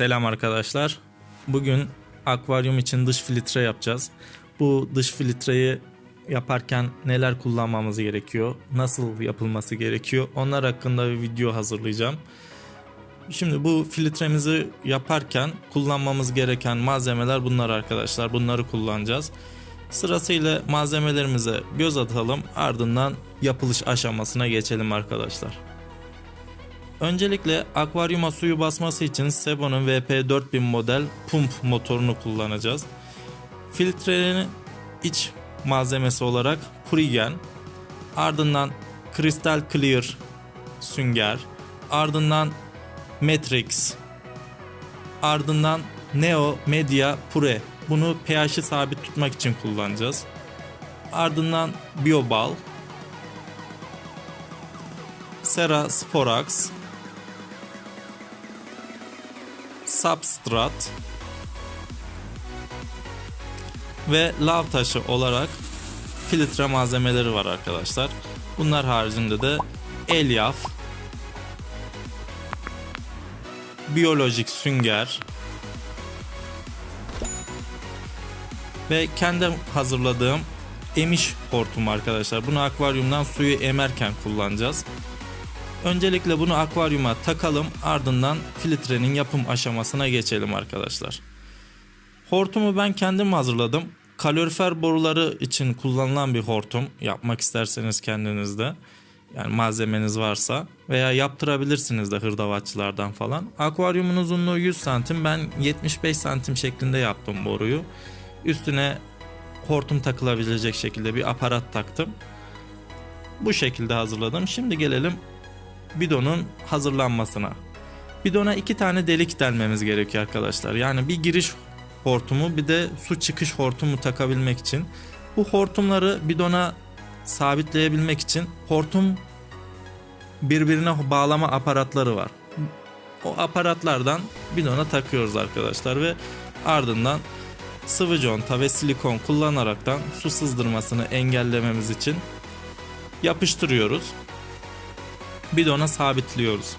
Selam arkadaşlar. Bugün akvaryum için dış filtre yapacağız. Bu dış filtreyi yaparken neler kullanmamız gerekiyor, nasıl yapılması gerekiyor onlar hakkında bir video hazırlayacağım. Şimdi bu filtremizi yaparken kullanmamız gereken malzemeler bunlar arkadaşlar. Bunları kullanacağız. Sırasıyla malzemelerimize göz atalım ardından yapılış aşamasına geçelim arkadaşlar. Öncelikle akvaryuma suyu basması için Sebo'nun VP4000 model pump motorunu kullanacağız. Filtrenin iç malzemesi olarak Purigen, ardından Crystal Clear sünger, ardından Matrix, ardından Neo Media Pure. Bunu pH'i sabit tutmak için kullanacağız. Ardından Biobal, Sera Sporax, Substrat ve lav taşı olarak filtre malzemeleri var arkadaşlar. Bunlar haricinde de elyaf, biyolojik sünger ve kendim hazırladığım emiş hortumu arkadaşlar. Bunu akvaryumdan suyu emerken kullanacağız. Öncelikle bunu akvaryuma takalım ardından filtrenin yapım aşamasına geçelim arkadaşlar. Hortumu ben kendim hazırladım. Kalorifer boruları için kullanılan bir hortum yapmak isterseniz kendinizde. Yani malzemeniz varsa veya yaptırabilirsiniz de hırdavatçılardan falan. Akvaryumun uzunluğu 100 santim ben 75 santim şeklinde yaptım boruyu. Üstüne hortum takılabilecek şekilde bir aparat taktım. Bu şekilde hazırladım. Şimdi gelelim bidonun hazırlanmasına. Bidona iki tane delik delmemiz gerekiyor arkadaşlar. Yani bir giriş hortumu bir de su çıkış hortumu takabilmek için. Bu hortumları bidona sabitleyebilmek için hortum birbirine bağlama aparatları var. O aparatlardan bidona takıyoruz arkadaşlar ve ardından sıvı conta ve silikon kullanaraktan su sızdırmasını engellememiz için yapıştırıyoruz bidona sabitliyoruz.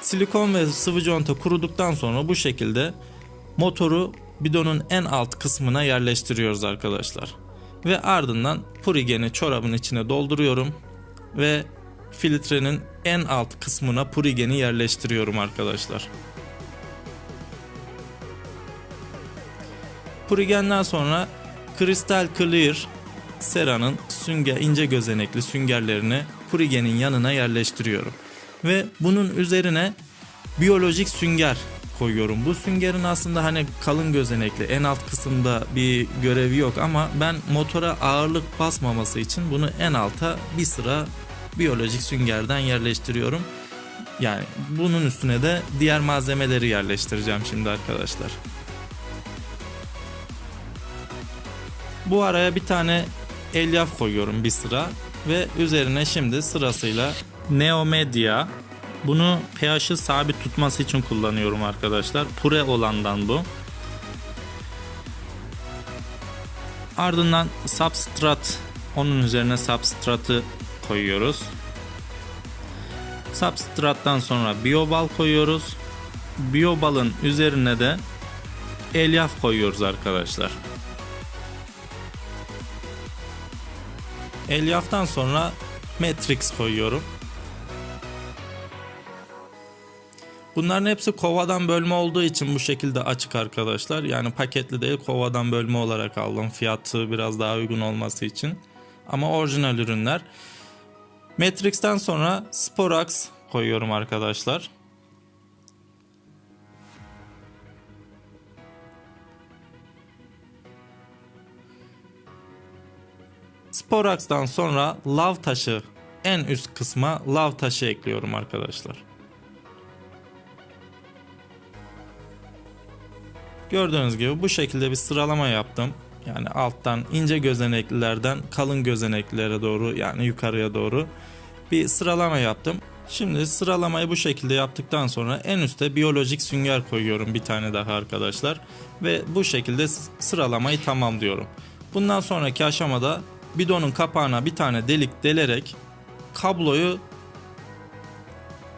Silikon ve sıvı conta kuruduktan sonra bu şekilde motoru bidonun en alt kısmına yerleştiriyoruz arkadaşlar. Ve ardından purigeni çorabın içine dolduruyorum ve filtrenin en alt kısmına purigeni yerleştiriyorum arkadaşlar. Purigenden sonra Crystal Clear seranın sünger ince gözenekli süngerlerini Purigen'in yanına yerleştiriyorum. Ve bunun üzerine biyolojik sünger koyuyorum. Bu süngerin aslında hani kalın gözenekli en alt kısımda bir görevi yok ama ben motora ağırlık basmaması için bunu en alta bir sıra biyolojik süngerden yerleştiriyorum. Yani bunun üstüne de diğer malzemeleri yerleştireceğim şimdi arkadaşlar. Bu araya bir tane elyaf koyuyorum bir sıra ve üzerine şimdi sırasıyla Neomedia bunu pH'i sabit tutması için kullanıyorum arkadaşlar. Pure olandan bu. Ardından substrat onun üzerine substratı koyuyoruz. Substrattan sonra biobal koyuyoruz. Biobalın üzerine de elyaf koyuyoruz arkadaşlar. Elyaftan sonra Matrix koyuyorum. Bunların hepsi kovadan bölme olduğu için bu şekilde açık arkadaşlar. Yani paketli değil kovadan bölme olarak aldım. Fiyatı biraz daha uygun olması için. Ama orijinal ürünler. Matrix'ten sonra Sporax koyuyorum arkadaşlar. Sporax'tan sonra lav taşı en üst kısma lav taşı ekliyorum arkadaşlar. Gördüğünüz gibi bu şekilde bir sıralama yaptım. Yani alttan ince gözeneklilerden kalın gözeneklilere doğru yani yukarıya doğru bir sıralama yaptım. Şimdi sıralamayı bu şekilde yaptıktan sonra en üste biyolojik sünger koyuyorum bir tane daha arkadaşlar. Ve bu şekilde sıralamayı tamamlıyorum. Bundan sonraki aşamada bidonun kapağına bir tane delik delerek kabloyu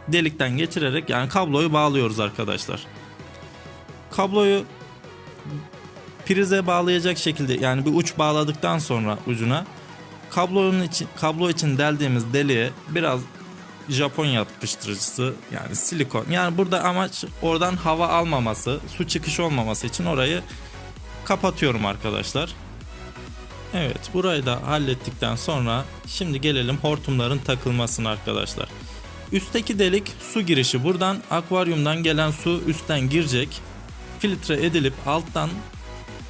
delikten geçirerek yani kabloyu bağlıyoruz arkadaşlar. Kabloyu prize bağlayacak şekilde yani bir uç bağladıktan sonra ucuna kablonun için kablo için deldiğimiz deliğe biraz Japon yapıştırıcısı yani silikon. Yani burada amaç oradan hava almaması, su çıkışı olmaması için orayı kapatıyorum arkadaşlar. Evet burayı da hallettikten sonra şimdi gelelim hortumların takılmasına arkadaşlar. Üstteki delik su girişi. Buradan akvaryumdan gelen su üstten girecek. Filtre edilip alttan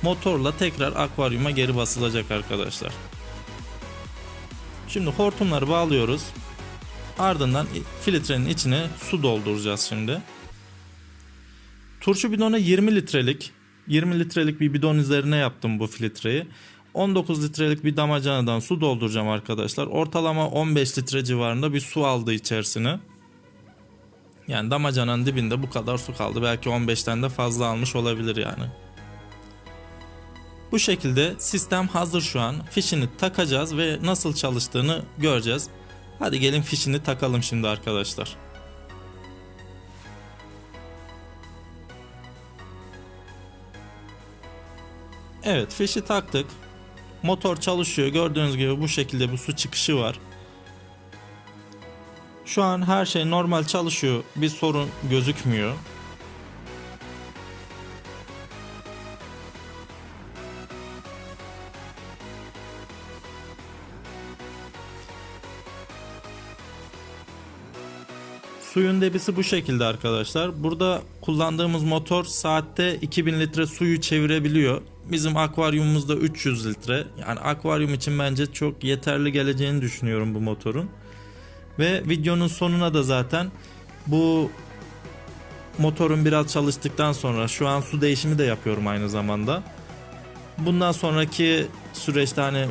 motorla tekrar akvaryuma geri basılacak arkadaşlar. Şimdi hortumları bağlıyoruz. Ardından filtrenin içine su dolduracağız şimdi. Turşu bidonu 20 litrelik 20 litrelik bir bidon üzerine yaptım bu filtreyi. 19 litrelik bir damacanadan su dolduracağım arkadaşlar. Ortalama 15 litre civarında bir su aldı içerisine. Yani damacananın dibinde bu kadar su kaldı. Belki 15'ten de fazla almış olabilir yani. Bu şekilde sistem hazır şu an. Fişini takacağız ve nasıl çalıştığını göreceğiz. Hadi gelin fişini takalım şimdi arkadaşlar. Evet fişi taktık. Motor çalışıyor. Gördüğünüz gibi bu şekilde bir su çıkışı var. Şu an her şey normal çalışıyor. Bir sorun gözükmüyor. Suyun debisi bu şekilde arkadaşlar. Burada kullandığımız motor saatte 2000 litre suyu çevirebiliyor. Bizim akvaryumumuzda 300 litre. Yani akvaryum için bence çok yeterli geleceğini düşünüyorum bu motorun. Ve videonun sonuna da zaten bu motorun biraz çalıştıktan sonra şu an su değişimi de yapıyorum aynı zamanda. Bundan sonraki süreçte hani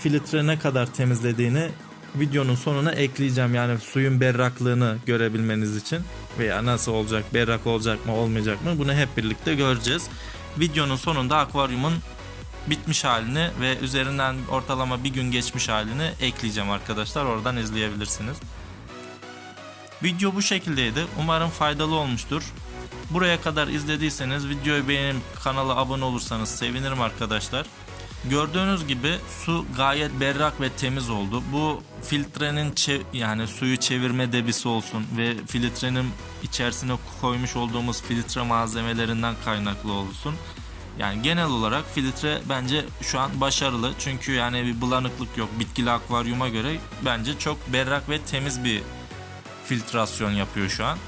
filtre ne kadar temizlediğini videonun sonuna ekleyeceğim. Yani suyun berraklığını görebilmeniz için veya nasıl olacak, berrak olacak mı, olmayacak mı bunu hep birlikte göreceğiz. Videonun sonunda akvaryumun bitmiş halini ve üzerinden ortalama bir gün geçmiş halini ekleyeceğim arkadaşlar. Oradan izleyebilirsiniz. Video bu şekildeydi. Umarım faydalı olmuştur. Buraya kadar izlediyseniz videoyu beğenip kanala abone olursanız sevinirim arkadaşlar. Gördüğünüz gibi su gayet berrak ve temiz oldu. Bu filtrenin yani suyu çevirme debisi olsun ve filtrenin içerisine koymuş olduğumuz filtre malzemelerinden kaynaklı olsun. Yani genel olarak filtre bence şu an başarılı. Çünkü yani bir bulanıklık yok. Bitkili akvaryuma göre bence çok berrak ve temiz bir filtrasyon yapıyor şu an.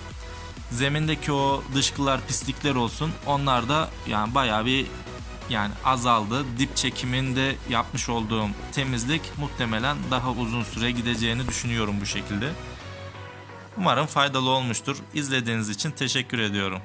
Zemindeki o dışkılar, pislikler olsun. Onlar da yani bayağı bir yani azaldı. Dip çekiminde yapmış olduğum temizlik muhtemelen daha uzun süre gideceğini düşünüyorum bu şekilde. Umarım faydalı olmuştur. İzlediğiniz için teşekkür ediyorum.